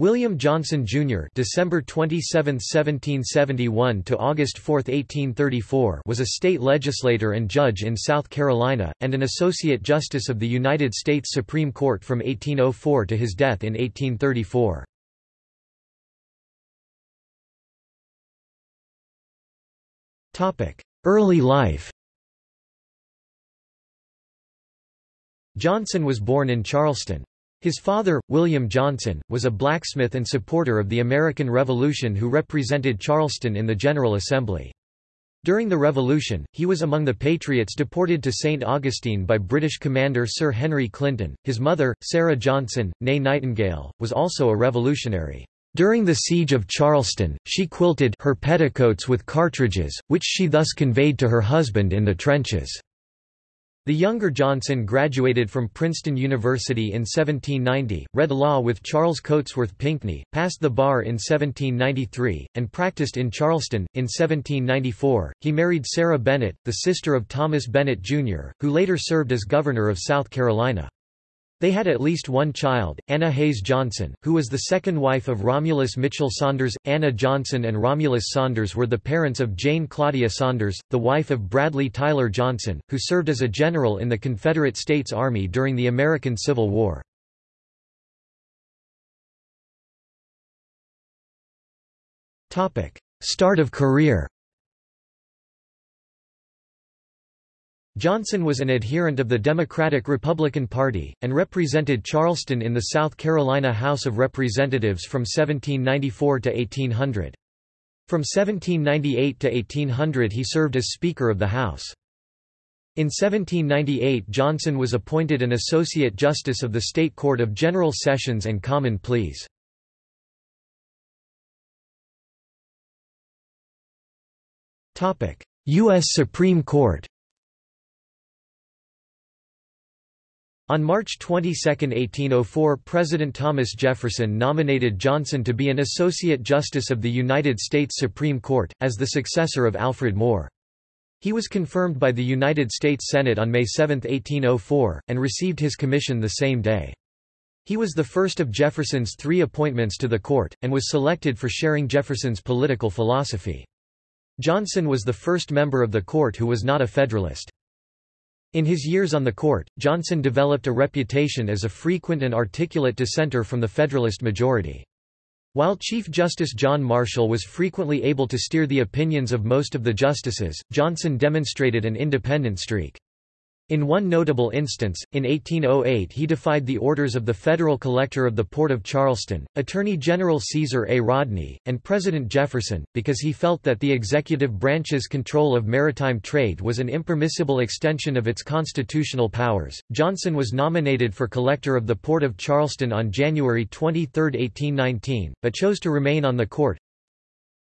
William Johnson, Jr. December 27, 1771 to August 4, 1834 was a state legislator and judge in South Carolina, and an Associate Justice of the United States Supreme Court from 1804 to his death in 1834. Topic: Early life Johnson was born in Charleston. His father, William Johnson, was a blacksmith and supporter of the American Revolution who represented Charleston in the General Assembly. During the Revolution, he was among the Patriots deported to St. Augustine by British commander Sir Henry Clinton. His mother, Sarah Johnson, née Nightingale, was also a revolutionary. During the siege of Charleston, she quilted her petticoats with cartridges, which she thus conveyed to her husband in the trenches. The younger Johnson graduated from Princeton University in 1790, read law with Charles Cotesworth Pinckney, passed the bar in 1793, and practiced in Charleston. In 1794, he married Sarah Bennett, the sister of Thomas Bennett, Jr., who later served as governor of South Carolina. They had at least one child, Anna Hayes Johnson, who was the second wife of Romulus Mitchell Saunders. Anna Johnson and Romulus Saunders were the parents of Jane Claudia Saunders, the wife of Bradley Tyler Johnson, who served as a general in the Confederate States Army during the American Civil War. Start of career Johnson was an adherent of the Democratic-Republican Party, and represented Charleston in the South Carolina House of Representatives from 1794 to 1800. From 1798 to 1800 he served as Speaker of the House. In 1798 Johnson was appointed an Associate Justice of the State Court of General Sessions and Common Pleas. U.S. Supreme Court On March 22, 1804 President Thomas Jefferson nominated Johnson to be an Associate Justice of the United States Supreme Court, as the successor of Alfred Moore. He was confirmed by the United States Senate on May 7, 1804, and received his commission the same day. He was the first of Jefferson's three appointments to the court, and was selected for sharing Jefferson's political philosophy. Johnson was the first member of the court who was not a Federalist. In his years on the court, Johnson developed a reputation as a frequent and articulate dissenter from the Federalist majority. While Chief Justice John Marshall was frequently able to steer the opinions of most of the justices, Johnson demonstrated an independent streak. In one notable instance, in 1808 he defied the orders of the federal collector of the Port of Charleston, Attorney General Caesar A. Rodney, and President Jefferson, because he felt that the executive branch's control of maritime trade was an impermissible extension of its constitutional powers. Johnson was nominated for collector of the Port of Charleston on January 23, 1819, but chose to remain on the court,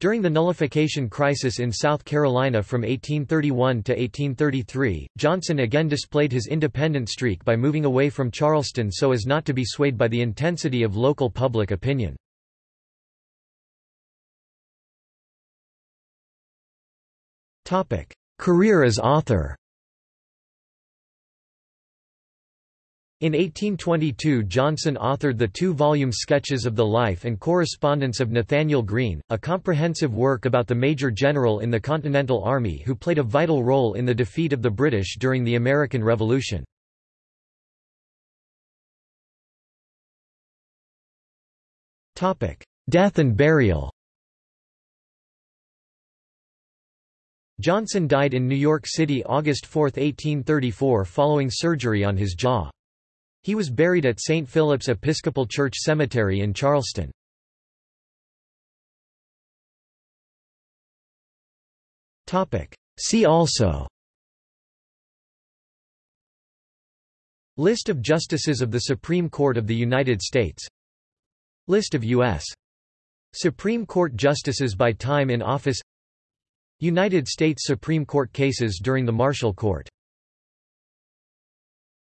during the nullification crisis in South Carolina from 1831 to 1833, Johnson again displayed his independent streak by moving away from Charleston so as not to be swayed by the intensity of local public opinion. Career as author In 1822 Johnson authored the two-volume Sketches of the Life and Correspondence of Nathanael Greene, a comprehensive work about the Major General in the Continental Army who played a vital role in the defeat of the British during the American Revolution. Death and burial Johnson died in New York City August 4, 1834 following surgery on his jaw. He was buried at St. Philip's Episcopal Church Cemetery in Charleston. See also List of Justices of the Supreme Court of the United States List of U.S. Supreme Court Justices by time in office United States Supreme Court cases during the Marshall Court